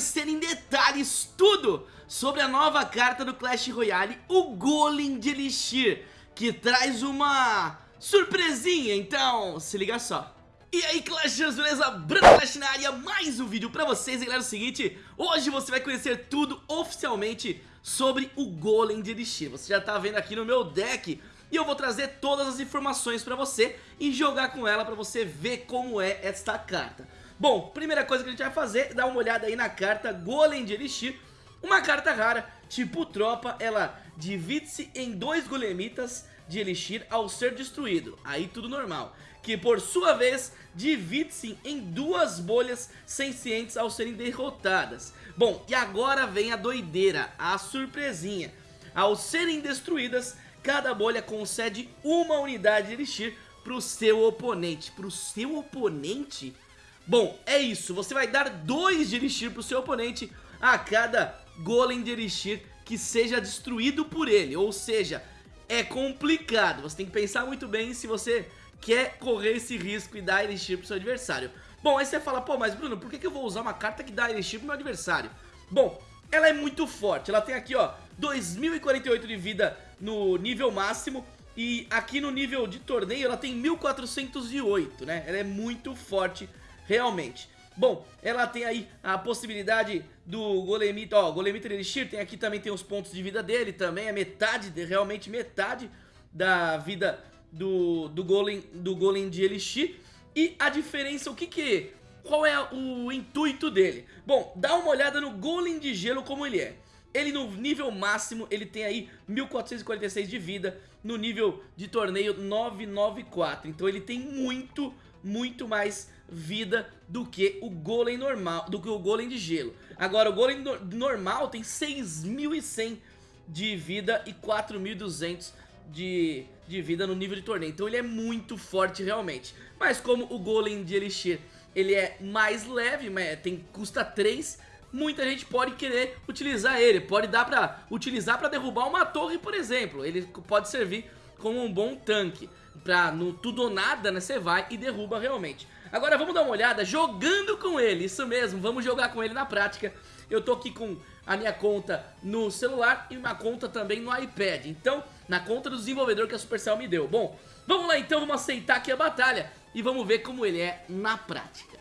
conhecer em detalhes tudo sobre a nova carta do Clash Royale, o Golem de Elixir, que traz uma surpresinha, então se liga só. E aí Clashers, beleza? Bruno Clash na área, mais um vídeo pra vocês, galera, é o seguinte, hoje você vai conhecer tudo oficialmente sobre o Golem de Elixir, você já tá vendo aqui no meu deck, e eu vou trazer todas as informações pra você e jogar com ela pra você ver como é esta carta. Bom, primeira coisa que a gente vai fazer, dar uma olhada aí na carta Golem de Elixir, uma carta rara, tipo tropa, ela divide-se em dois golemitas de Elixir ao ser destruído, aí tudo normal que por sua vez divide-se em duas bolhas sencientes ao serem derrotadas. Bom, e agora vem a doideira, a surpresinha. Ao serem destruídas, cada bolha concede uma unidade de Elixir para o seu oponente. Para o seu oponente? Bom, é isso, você vai dar dois de Elixir para o seu oponente a cada Golem de Elixir que seja destruído por ele. Ou seja, é complicado, você tem que pensar muito bem se você quer correr esse risco e dar Elixir pro seu adversário. Bom, aí você fala, pô, mas Bruno, por que, que eu vou usar uma carta que dá Elixir pro meu adversário? Bom, ela é muito forte, ela tem aqui, ó, 2048 de vida no nível máximo e aqui no nível de torneio ela tem 1408, né? Ela é muito forte, realmente. Bom, ela tem aí a possibilidade do Golemita, ó, Golemita Elixir, tem aqui também tem os pontos de vida dele também, é metade, realmente metade da vida do, do, golem, do golem de Elixir E a diferença, o que que... Qual é o intuito dele? Bom, dá uma olhada no golem de gelo como ele é ele no nível máximo, ele tem aí 1446 de vida, no nível de torneio 994. Então ele tem muito, muito mais vida do que o golem normal, do que o golem de gelo. Agora o golem normal tem 6100 de vida e 4200 de, de vida no nível de torneio. Então ele é muito forte realmente. Mas como o Golem de Elixir ele é mais leve, mas tem, custa 3, muita gente pode querer utilizar ele. Pode dar pra utilizar pra derrubar uma torre, por exemplo. Ele pode servir como um bom tanque. Pra no tudo ou nada, né, você vai e derruba realmente. Agora vamos dar uma olhada jogando com ele, isso mesmo, vamos jogar com ele na prática. Eu tô aqui com a minha conta no celular e uma conta também no iPad. Então, na conta do desenvolvedor que a Supercell me deu. Bom, vamos lá então, vamos aceitar aqui a batalha e vamos ver como ele é na prática.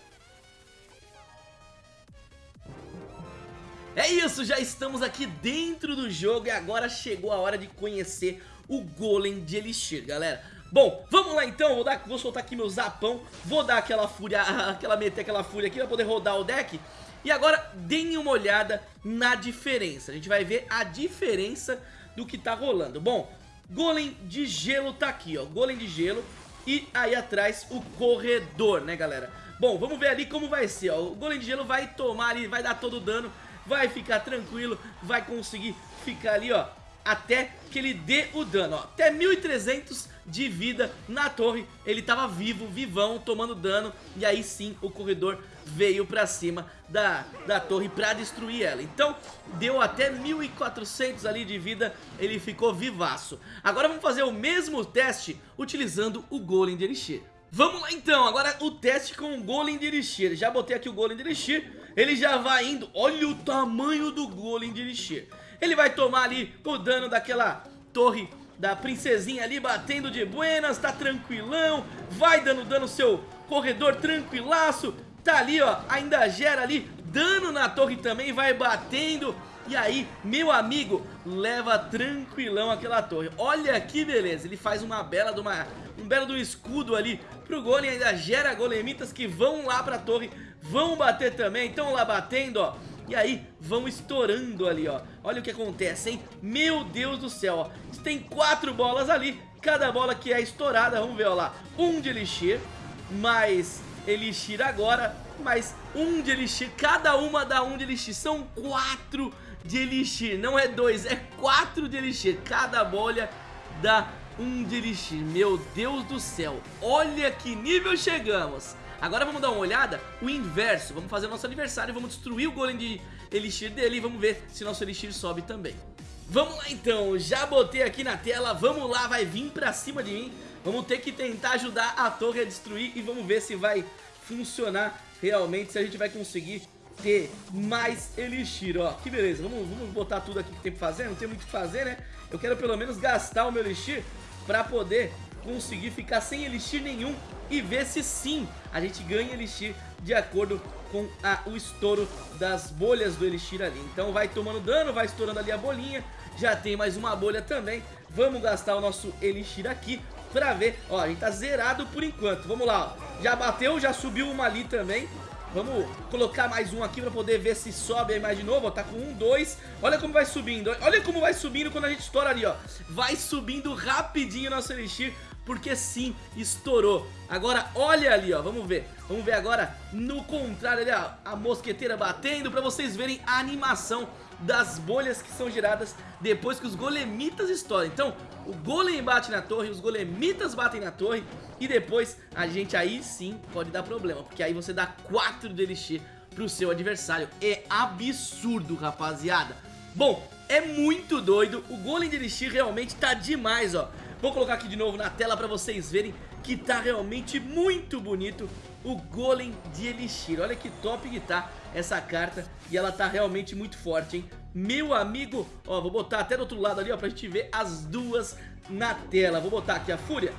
É isso, já estamos aqui dentro do jogo e agora chegou a hora de conhecer o Golem de Elixir, galera. Bom, vamos lá então, vou, dar, vou soltar aqui meu zapão, vou dar aquela fúria, aquela meter aquela fúria aqui pra poder rodar o deck e agora deem uma olhada na diferença. A gente vai ver a diferença do que tá rolando. Bom, golem de gelo tá aqui, ó. Golem de gelo e aí atrás o corredor, né, galera? Bom, vamos ver ali como vai ser, ó. O golem de gelo vai tomar ali, vai dar todo o dano, vai ficar tranquilo, vai conseguir ficar ali, ó, até que ele dê o dano, ó. Até 1300 de vida na torre, ele tava vivo, vivão, tomando dano, e aí sim o corredor veio pra cima da, da torre pra destruir ela. Então, deu até 1400 ali de vida, ele ficou vivaço. Agora vamos fazer o mesmo teste utilizando o Golem de Elixir. Vamos lá então, agora o teste com o Golem de Elixir. Já botei aqui o Golem de Elixir, ele já vai indo. Olha o tamanho do Golem de Elixir. Ele vai tomar ali o dano daquela torre da princesinha ali batendo de buenas, tá tranquilão, vai dando dano seu corredor tranquilaço, tá ali ó, ainda gera ali dano na torre também, vai batendo, e aí, meu amigo, leva tranquilão aquela torre. Olha que beleza, ele faz uma bela de uma, um belo do escudo ali pro golem, ainda gera golemitas que vão lá pra torre, vão bater também, estão lá batendo, ó. E aí vão estourando ali, ó. Olha o que acontece, hein? Meu Deus do céu, ó. Tem quatro bolas ali Cada bola que é estourada, vamos ver, ó lá. Um de Elixir Mais Elixir agora Mais um de Elixir. Cada uma dá um de Elixir. São quatro de Elixir Não é dois, é quatro de Elixir. Cada bolha dá um de Elixir. Meu Deus do céu Olha que nível chegamos Agora vamos dar uma olhada, o inverso, vamos fazer o nosso aniversário, vamos destruir o golem de elixir dele e vamos ver se nosso elixir sobe também. Vamos lá então, já botei aqui na tela, vamos lá, vai vir pra cima de mim, vamos ter que tentar ajudar a torre a destruir e vamos ver se vai funcionar realmente, se a gente vai conseguir ter mais Elixir, ó. Que beleza, vamos, vamos botar tudo aqui que tem pra fazer, não tem muito o que fazer, né? Eu quero pelo menos gastar o meu Elixir pra poder conseguir ficar sem Elixir nenhum e ver se sim a gente ganha Elixir de acordo com a, o estouro das bolhas do Elixir ali. Então vai tomando dano, vai estourando ali a bolinha, já tem mais uma bolha também. Vamos gastar o nosso Elixir aqui pra ver. Ó, a gente tá zerado por enquanto. Vamos lá, ó. Já bateu, já subiu uma ali também. Vamos colocar mais um aqui pra poder ver se sobe aí mais de novo, ó, tá com um, dois Olha como vai subindo, olha como vai subindo quando a gente estoura ali, ó Vai subindo rapidinho nosso Elixir porque sim, estourou. Agora olha ali, ó, vamos ver. Vamos ver agora no contrário ali, ó, a mosqueteira batendo pra vocês verem a animação das bolhas que são geradas depois que os golemitas estouram. Então, o golem bate na torre, os golemitas batem na torre e depois a gente aí sim pode dar problema, porque aí você dá 4 de elixir pro seu adversário. É absurdo, rapaziada. Bom, é muito doido, o golem de elixir realmente tá demais, ó. Vou colocar aqui de novo na tela pra vocês verem que tá realmente muito bonito o Golem de Elixir. Olha que top que tá essa carta e ela tá realmente muito forte, hein? Meu amigo, ó, vou botar até do outro lado ali, ó, pra gente ver as duas na tela. Vou botar aqui a Fúria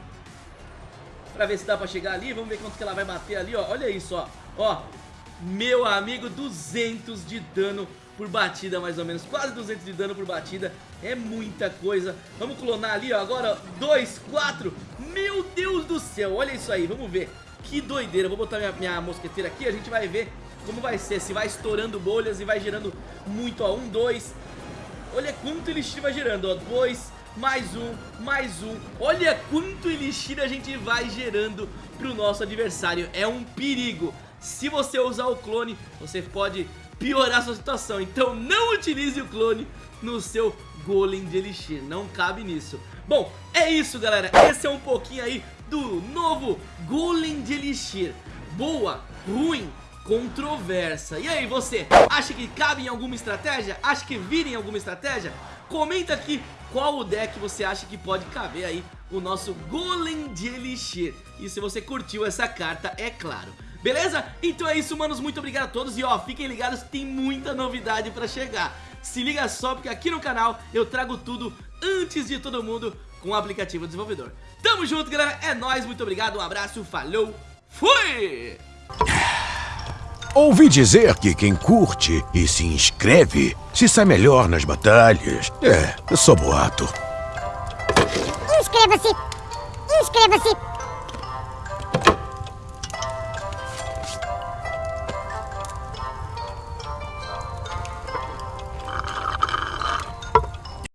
pra ver se dá pra chegar ali. Vamos ver quanto que ela vai bater ali, ó. Olha isso, ó. Ó, meu amigo, 200 de dano por batida mais ou menos, quase 200 de dano por batida, é muita coisa. Vamos clonar ali, ó, agora 2, 4, meu Deus do céu, olha isso aí, vamos ver. Que doideira, vou botar minha, minha mosqueteira aqui, a gente vai ver como vai ser, se vai estourando bolhas e vai gerando muito, ó, 1, 2, olha quanto elixir vai gerando, ó, 2, mais um, mais um. Olha quanto elixir a gente vai gerando pro nosso adversário. É um perigo Se você usar o clone, você pode piorar sua situação. Então não utilize o clone no seu Golem de Elixir, não cabe nisso. Bom, é isso galera, esse é um pouquinho aí do novo Golem de Elixir. Boa, ruim, controversa. E aí você, acha que cabe em alguma estratégia? Acha que vira em alguma estratégia? Comenta aqui qual o deck você acha que pode caber aí o nosso Golem de Elixir. E se você curtiu essa carta, é claro. Beleza? Então é isso, manos, muito obrigado a todos e ó, fiquem ligados, tem muita novidade pra chegar. Se liga só, porque aqui no canal eu trago tudo antes de todo mundo com o aplicativo desenvolvedor. Tamo junto, galera, é nóis, muito obrigado, um abraço, falou, fui! Ouvi dizer que quem curte e se inscreve se sai melhor nas batalhas. É, eu sou boato. Inscreva-se! Inscreva-se!